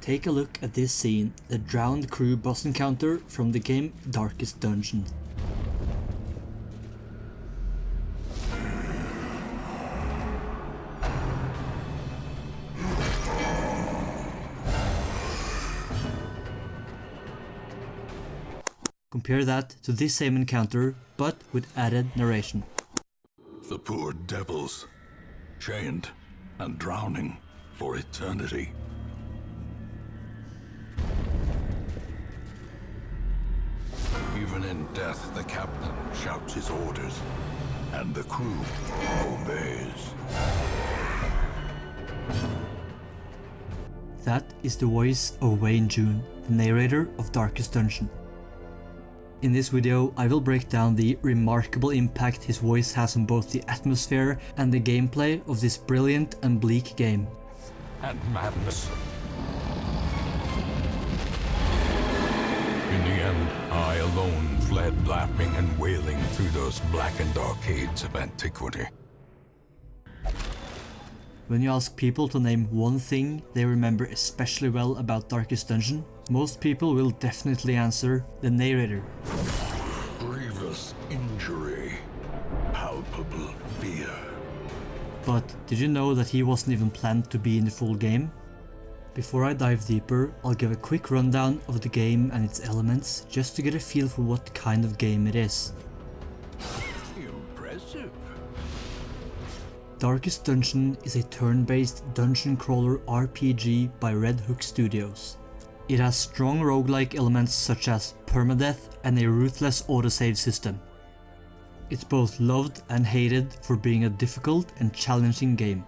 Take a look at this scene, the drowned crew boss encounter from the game Darkest Dungeon. Compare that to this same encounter, but with added narration. The poor devils, chained and drowning for eternity. Death, the captain shouts his orders, and the crew obeys. That is the voice of Wayne June, the narrator of Darkest Dungeon. In this video, I will break down the remarkable impact his voice has on both the atmosphere and the gameplay of this brilliant and bleak game. And madness. Alone fled laughing and wailing through those blackened arcades of antiquity. When you ask people to name one thing they remember especially well about Darkest Dungeon, most people will definitely answer the narrator. Grievous injury. Palpable fear. But did you know that he wasn't even planned to be in the full game? Before I dive deeper, I'll give a quick rundown of the game and its elements, just to get a feel for what kind of game it is. Impressive. Darkest Dungeon is a turn-based dungeon crawler RPG by Red Hook Studios. It has strong roguelike elements such as permadeath and a ruthless autosave system. It's both loved and hated for being a difficult and challenging game.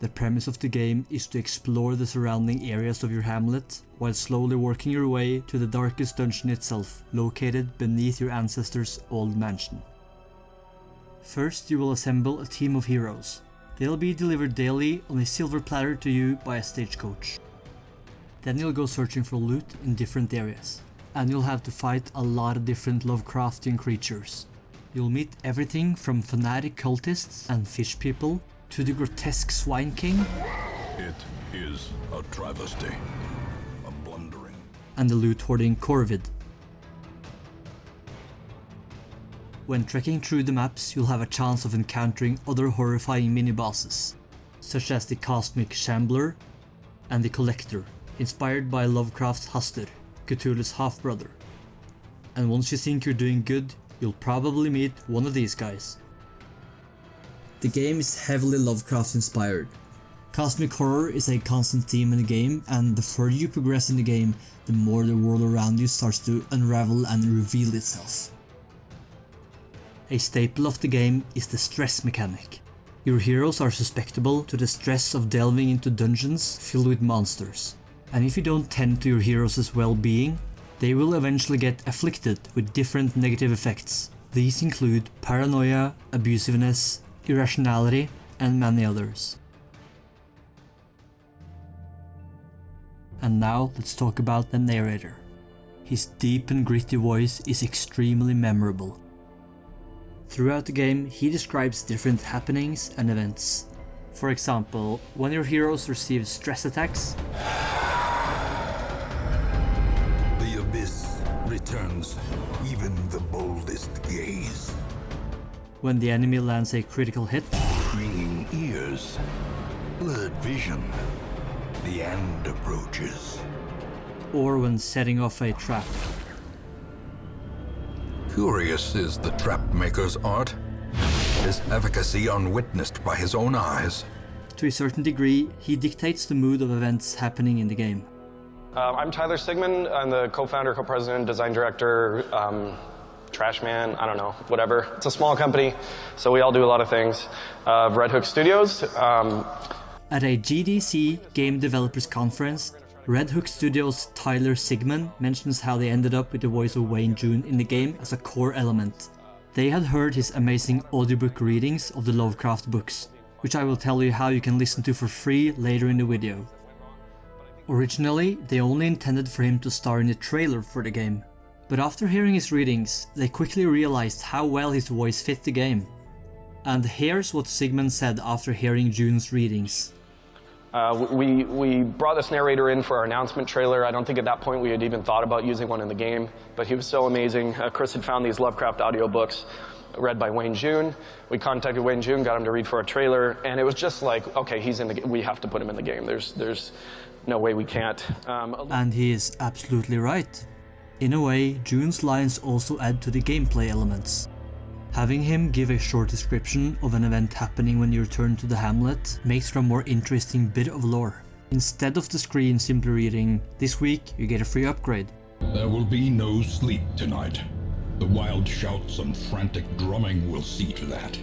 The premise of the game is to explore the surrounding areas of your hamlet, while slowly working your way to the darkest dungeon itself, located beneath your ancestors' old mansion. First you will assemble a team of heroes. They'll be delivered daily on a silver platter to you by a stagecoach. Then you'll go searching for loot in different areas, and you'll have to fight a lot of different Lovecraftian creatures. You'll meet everything from fanatic cultists and fish people to the grotesque Swine King It is a travesty. A blundering. and the loot hoarding Corvid. When trekking through the maps, you'll have a chance of encountering other horrifying mini-bosses, such as the Cosmic Shambler and the Collector, inspired by Lovecraft's Hastur, Cthulhu's half-brother. And once you think you're doing good, you'll probably meet one of these guys. The game is heavily Lovecraft inspired. Cosmic horror is a constant theme in the game, and the further you progress in the game, the more the world around you starts to unravel and reveal itself. A staple of the game is the stress mechanic. Your heroes are susceptible to the stress of delving into dungeons filled with monsters, and if you don't tend to your heroes' well-being, they will eventually get afflicted with different negative effects. These include paranoia, abusiveness, irrationality, and many others. And now let's talk about the narrator. His deep and gritty voice is extremely memorable. Throughout the game, he describes different happenings and events. For example, when your heroes receive stress attacks, The abyss returns when the enemy lands a critical hit, Ringing ears. Blurred vision. The end approaches. or when setting off a trap. Curious is the trap maker's art. His efficacy unwitnessed by his own eyes. To a certain degree, he dictates the mood of events happening in the game. Um, I'm Tyler Sigman. I'm the co-founder, co-president, design director, um, trash man, I don't know, whatever. It's a small company, so we all do a lot of things. Uh, Red Hook Studios. Um, At a GDC Game Developers Conference, Red Hook Studios' Tyler Sigman mentions how they ended up with the voice of Wayne June in the game as a core element. They had heard his amazing audiobook readings of the Lovecraft books, which I will tell you how you can listen to for free later in the video. Originally, they only intended for him to star in the trailer for the game, but after hearing his readings, they quickly realized how well his voice fit the game. And here's what Sigman said after hearing June's readings. Uh, we, we brought this narrator in for our announcement trailer. I don't think at that point we had even thought about using one in the game, but he was so amazing. Uh, Chris had found these Lovecraft audiobooks read by Wayne June. We contacted Wayne June, got him to read for our trailer, and it was just like, okay, he's in the we have to put him in the game. There's, there's no way we can't. Um, and he is absolutely right. In a way, June's lines also add to the gameplay elements. Having him give a short description of an event happening when you return to the hamlet makes for a more interesting bit of lore. Instead of the screen simply reading, this week you get a free upgrade. There will be no sleep tonight. The wild shouts and frantic drumming will see to that.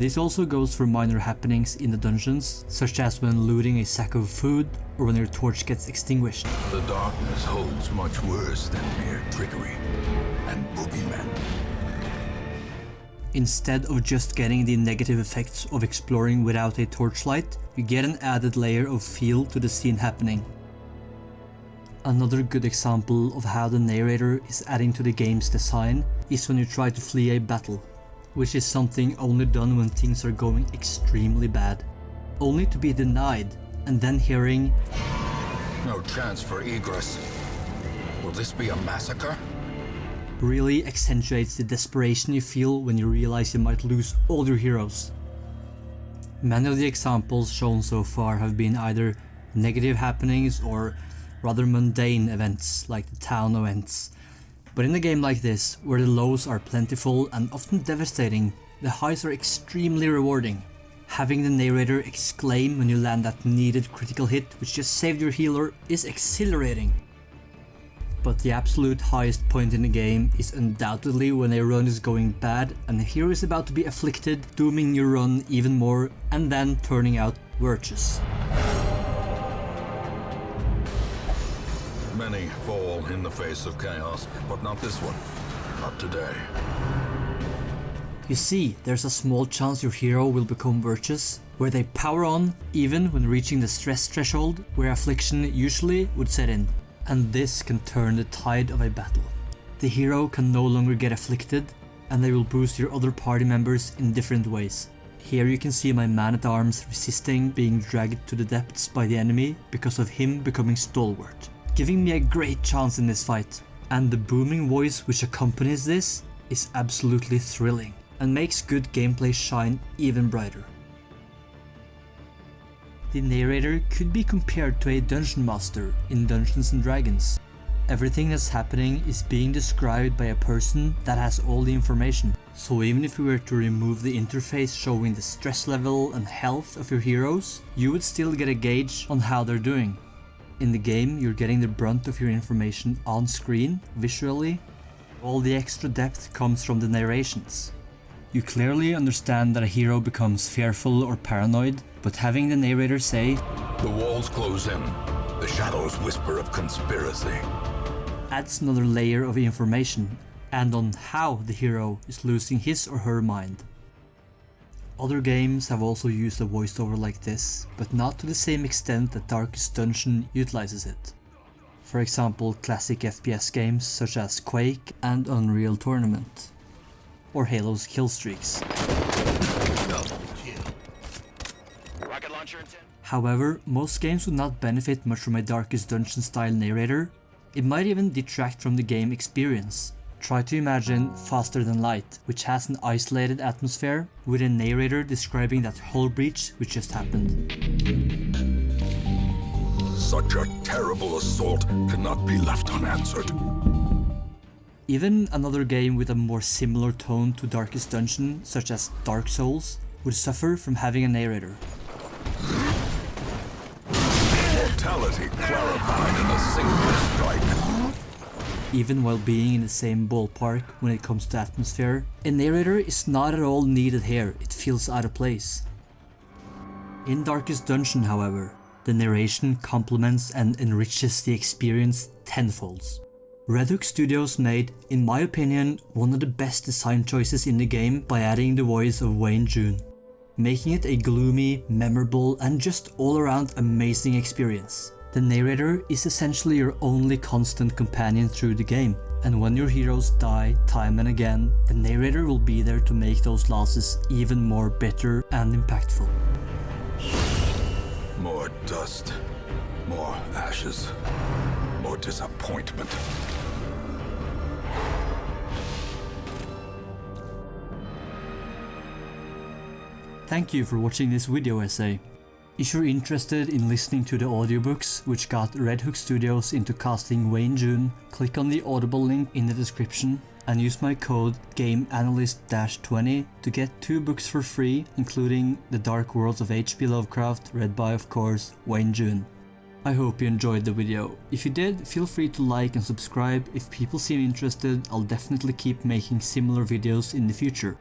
This also goes for minor happenings in the dungeons, such as when looting a sack of food or when your torch gets extinguished. The darkness holds much worse than mere trickery and boogeymen. Instead of just getting the negative effects of exploring without a torchlight, you get an added layer of feel to the scene happening. Another good example of how the narrator is adding to the game's design is when you try to flee a battle, which is something only done when things are going extremely bad, only to be denied and then hearing No chance for egress. Will this be a massacre? really accentuates the desperation you feel when you realize you might lose all your heroes. Many of the examples shown so far have been either negative happenings or rather mundane events like the town events. But in a game like this, where the lows are plentiful and often devastating, the highs are extremely rewarding. Having the narrator exclaim when you land that needed critical hit which just saved your healer is exhilarating but the absolute highest point in the game is undoubtedly when a run is going bad and the hero is about to be afflicted, dooming your run even more and then turning out virtuous. Many fall in the face of chaos, but not this one. Not today. You see, there's a small chance your hero will become virtuous, where they power on even when reaching the stress threshold where affliction usually would set in and this can turn the tide of a battle. The hero can no longer get afflicted, and they will boost your other party members in different ways. Here you can see my man-at-arms resisting being dragged to the depths by the enemy because of him becoming stalwart, giving me a great chance in this fight. And the booming voice which accompanies this is absolutely thrilling, and makes good gameplay shine even brighter. The narrator could be compared to a dungeon master in Dungeons and Dragons. Everything that's happening is being described by a person that has all the information. So even if we were to remove the interface showing the stress level and health of your heroes, you would still get a gauge on how they're doing. In the game, you're getting the brunt of your information on screen, visually. All the extra depth comes from the narrations. You clearly understand that a hero becomes fearful or paranoid, but having the narrator say, The walls close in. The shadows whisper of conspiracy. adds another layer of information and on how the hero is losing his or her mind. Other games have also used a voiceover like this, but not to the same extent that Darkest Dungeon utilizes it. For example, classic FPS games such as Quake and Unreal Tournament or Halo's kill streaks. However, most games would not benefit much from a Darkest Dungeon style narrator. It might even detract from the game experience. Try to imagine Faster Than Light, which has an isolated atmosphere with a narrator describing that hull breach which just happened. Such a terrible assault cannot be left unanswered. Even another game with a more similar tone to Darkest Dungeon, such as Dark Souls, would suffer from having a narrator. Mortality clarified in a single strike. Even while being in the same ballpark when it comes to atmosphere, a narrator is not at all needed here, it feels out of place. In Darkest Dungeon, however, the narration complements and enriches the experience tenfold. Red Hook Studios made, in my opinion, one of the best design choices in the game by adding the voice of Wayne June, making it a gloomy, memorable and just all around amazing experience. The narrator is essentially your only constant companion through the game, And when your heroes die time and again, the narrator will be there to make those losses even more bitter and impactful. More dust. More ashes. More disappointment. Thank you for watching this video essay. If you're interested in listening to the audiobooks which got Red Hook Studios into casting Wayne June, click on the Audible link in the description and use my code GameAnalyst-20 to get two books for free including The Dark Worlds of H.P. Lovecraft read by of course Wayne June. I hope you enjoyed the video. If you did, feel free to like and subscribe. If people seem interested, I'll definitely keep making similar videos in the future.